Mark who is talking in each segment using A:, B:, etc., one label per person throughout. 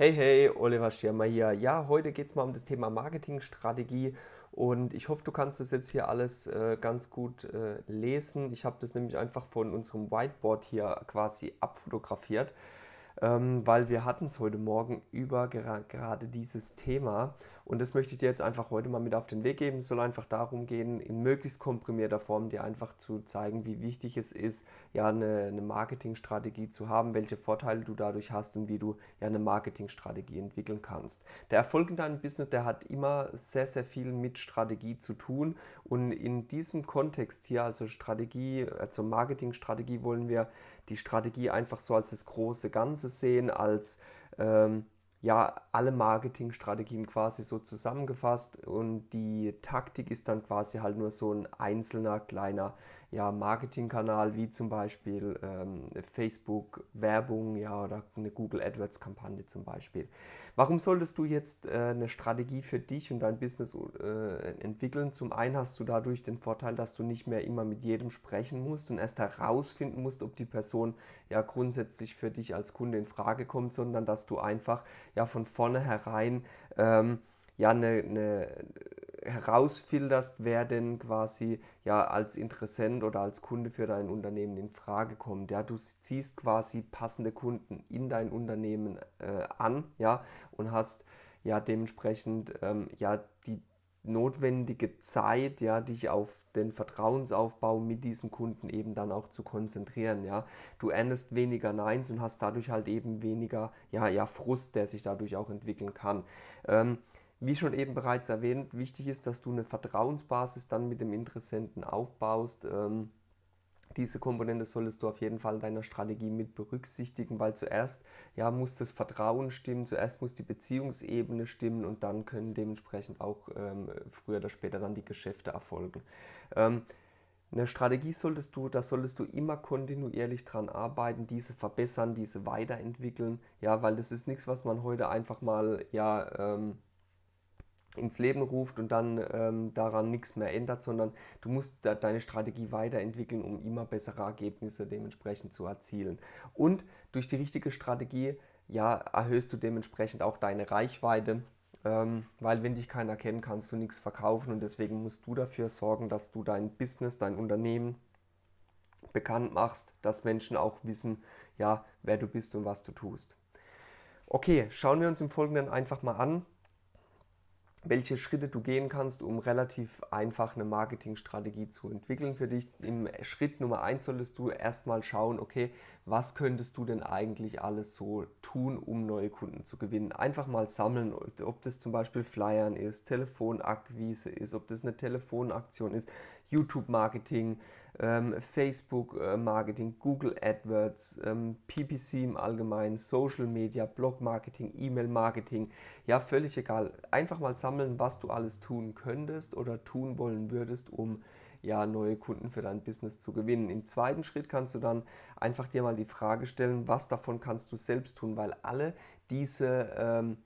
A: Hey, hey, Oliver Schirmer hier. Ja, heute geht es mal um das Thema Marketingstrategie und ich hoffe, du kannst das jetzt hier alles äh, ganz gut äh, lesen. Ich habe das nämlich einfach von unserem Whiteboard hier quasi abfotografiert ähm, weil wir hatten es heute Morgen über gera gerade dieses Thema und das möchte ich dir jetzt einfach heute mal mit auf den Weg geben. Es soll einfach darum gehen, in möglichst komprimierter Form dir einfach zu zeigen, wie wichtig es ist, ja eine, eine Marketingstrategie zu haben, welche Vorteile du dadurch hast und wie du ja eine Marketingstrategie entwickeln kannst. Der Erfolg in deinem Business, der hat immer sehr, sehr viel mit Strategie zu tun und in diesem Kontext hier, also Strategie, also Marketingstrategie, wollen wir die Strategie einfach so als das große Ganze sehen, als ähm, ja, alle Marketingstrategien quasi so zusammengefasst und die Taktik ist dann quasi halt nur so ein einzelner kleiner ja, Marketingkanal wie zum Beispiel ähm, Facebook Werbung ja, oder eine Google AdWords Kampagne zum Beispiel. Warum solltest du jetzt äh, eine Strategie für dich und dein Business äh, entwickeln? Zum einen hast du dadurch den Vorteil, dass du nicht mehr immer mit jedem sprechen musst und erst herausfinden musst, ob die Person ja grundsätzlich für dich als Kunde in Frage kommt, sondern dass du einfach ja von vornherein ähm, ja eine, eine herausfilterst, wer denn quasi ja als Interessent oder als Kunde für dein Unternehmen in Frage kommt. Ja, du ziehst quasi passende Kunden in dein Unternehmen äh, an, ja, und hast ja dementsprechend ähm, ja die notwendige Zeit, ja, dich auf den Vertrauensaufbau mit diesen Kunden eben dann auch zu konzentrieren, ja. Du erntest weniger Neins und hast dadurch halt eben weniger, ja, ja, Frust, der sich dadurch auch entwickeln kann. Ähm, wie schon eben bereits erwähnt, wichtig ist, dass du eine Vertrauensbasis dann mit dem Interessenten aufbaust. Ähm, diese Komponente solltest du auf jeden Fall in deiner Strategie mit berücksichtigen, weil zuerst ja, muss das Vertrauen stimmen, zuerst muss die Beziehungsebene stimmen und dann können dementsprechend auch ähm, früher oder später dann die Geschäfte erfolgen. Ähm, eine Strategie solltest du, da solltest du immer kontinuierlich dran arbeiten, diese verbessern, diese weiterentwickeln, ja, weil das ist nichts, was man heute einfach mal ja, ähm, ins Leben ruft und dann ähm, daran nichts mehr ändert, sondern du musst de deine Strategie weiterentwickeln, um immer bessere Ergebnisse dementsprechend zu erzielen. Und durch die richtige Strategie ja, erhöhst du dementsprechend auch deine Reichweite, ähm, weil wenn dich keiner kennt, kannst du nichts verkaufen und deswegen musst du dafür sorgen, dass du dein Business, dein Unternehmen bekannt machst, dass Menschen auch wissen, ja, wer du bist und was du tust. Okay, schauen wir uns im Folgenden einfach mal an, welche Schritte du gehen kannst, um relativ einfach eine Marketingstrategie zu entwickeln für dich. Im Schritt Nummer 1 solltest du erstmal schauen, okay, was könntest du denn eigentlich alles so tun, um neue Kunden zu gewinnen. Einfach mal sammeln, ob das zum Beispiel Flyern ist, Telefonakquise ist, ob das eine Telefonaktion ist, YouTube-Marketing, ähm, Facebook-Marketing, Google AdWords, ähm, PPC im Allgemeinen, Social Media, Blog-Marketing, E-Mail-Marketing, ja völlig egal. Einfach mal sammeln, was du alles tun könntest oder tun wollen würdest, um ja, neue Kunden für dein Business zu gewinnen. Im zweiten Schritt kannst du dann einfach dir mal die Frage stellen, was davon kannst du selbst tun, weil alle diese ähm,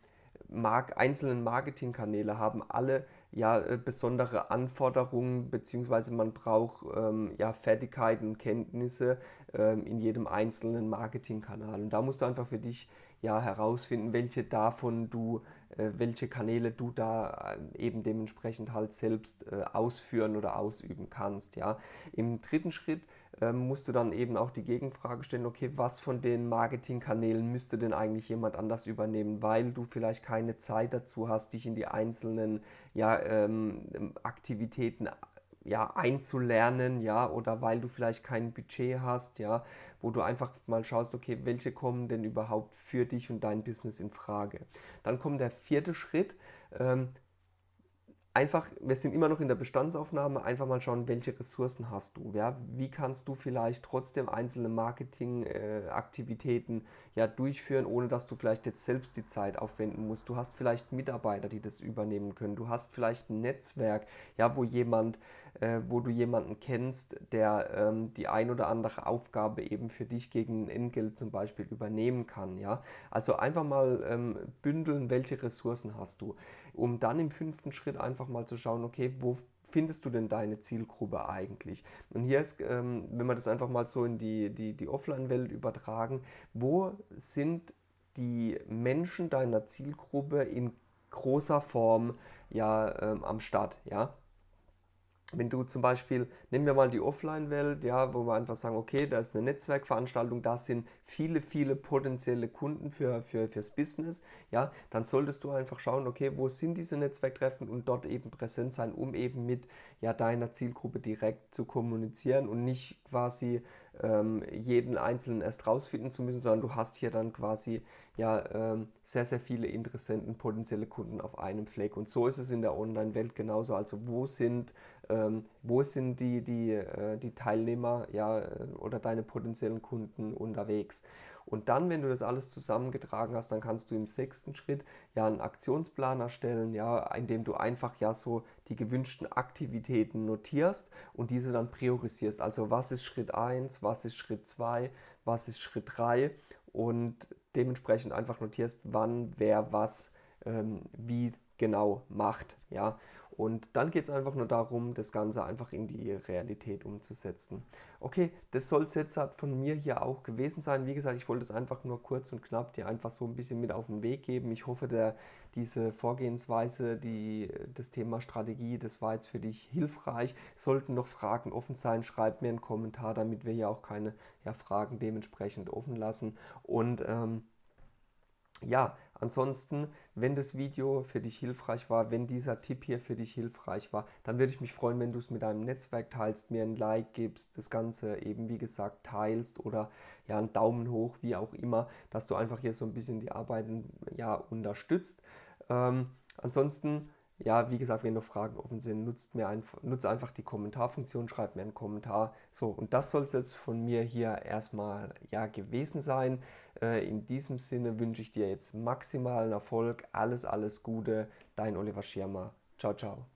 A: Mark einzelnen Marketingkanäle haben alle ja äh, besondere Anforderungen beziehungsweise man braucht ähm, ja Fertigkeiten Kenntnisse ähm, in jedem einzelnen Marketingkanal. Und da musst du einfach für dich ja herausfinden, welche davon du, welche Kanäle du da äh, eben dementsprechend halt selbst äh, ausführen oder ausüben kannst. Ja. Im dritten Schritt ähm, musst du dann eben auch die Gegenfrage stellen, okay, was von den Marketingkanälen müsste denn eigentlich jemand anders übernehmen, weil du vielleicht keine Zeit dazu hast, dich in die einzelnen ja, ähm, Aktivitäten ja, einzulernen, ja, oder weil du vielleicht kein Budget hast, ja, wo du einfach mal schaust, okay, welche kommen denn überhaupt für dich und dein Business in Frage. Dann kommt der vierte Schritt, ähm, einfach, wir sind immer noch in der Bestandsaufnahme, einfach mal schauen, welche Ressourcen hast du. Ja? Wie kannst du vielleicht trotzdem einzelne Marketingaktivitäten äh, ja, durchführen, ohne dass du vielleicht jetzt selbst die Zeit aufwenden musst. Du hast vielleicht Mitarbeiter, die das übernehmen können. Du hast vielleicht ein Netzwerk, ja, wo jemand, äh, wo du jemanden kennst, der ähm, die ein oder andere Aufgabe eben für dich gegen Entgelt zum Beispiel übernehmen kann. Ja? Also einfach mal ähm, bündeln, welche Ressourcen hast du, um dann im fünften Schritt einfach mal zu schauen, okay, wo findest du denn deine Zielgruppe eigentlich? Und hier ist, ähm, wenn wir das einfach mal so in die, die, die Offline-Welt übertragen, wo sind die Menschen deiner Zielgruppe in großer Form ja ähm, am Start, ja. Wenn du zum Beispiel, nehmen wir mal die Offline-Welt, ja, wo wir einfach sagen, okay, da ist eine Netzwerkveranstaltung, da sind viele, viele potenzielle Kunden für, für, fürs Business, ja, dann solltest du einfach schauen, okay, wo sind diese Netzwerktreffen und dort eben präsent sein, um eben mit ja, deiner Zielgruppe direkt zu kommunizieren und nicht quasi ähm, jeden Einzelnen erst rausfinden zu müssen, sondern du hast hier dann quasi ja ähm, sehr, sehr viele Interessenten, potenzielle Kunden auf einem Fleck. Und so ist es in der Online-Welt genauso. Also wo sind, ähm, wo sind die, die, äh, die Teilnehmer ja, oder deine potenziellen Kunden unterwegs? Und dann, wenn du das alles zusammengetragen hast, dann kannst du im sechsten Schritt ja einen Aktionsplan erstellen, ja, indem du einfach ja so die gewünschten Aktivitäten notierst und diese dann priorisierst. Also was ist Schritt 1, was ist Schritt 2, was ist Schritt 3 und dementsprechend einfach notierst, wann wer was ähm, wie genau macht. Ja? Und dann geht es einfach nur darum, das Ganze einfach in die Realität umzusetzen. Okay, das soll es jetzt von mir hier auch gewesen sein. Wie gesagt, ich wollte es einfach nur kurz und knapp dir einfach so ein bisschen mit auf den Weg geben. Ich hoffe, der, diese Vorgehensweise, die, das Thema Strategie, das war jetzt für dich hilfreich. Sollten noch Fragen offen sein, schreib mir einen Kommentar, damit wir hier auch keine ja, Fragen dementsprechend offen lassen. Und ähm, ja, ansonsten, wenn das Video für dich hilfreich war, wenn dieser Tipp hier für dich hilfreich war, dann würde ich mich freuen, wenn du es mit deinem Netzwerk teilst, mir ein Like gibst, das Ganze eben wie gesagt teilst oder ja einen Daumen hoch, wie auch immer, dass du einfach hier so ein bisschen die Arbeiten ja unterstützt. Ähm, ansonsten ja, wie gesagt, wenn noch Fragen offen sind, nutzt mir einfach, nutzt einfach die Kommentarfunktion, schreibt mir einen Kommentar. So, und das soll es jetzt von mir hier erstmal ja gewesen sein. Äh, in diesem Sinne wünsche ich dir jetzt maximalen Erfolg, alles, alles Gute. Dein Oliver Schirmer. Ciao, ciao.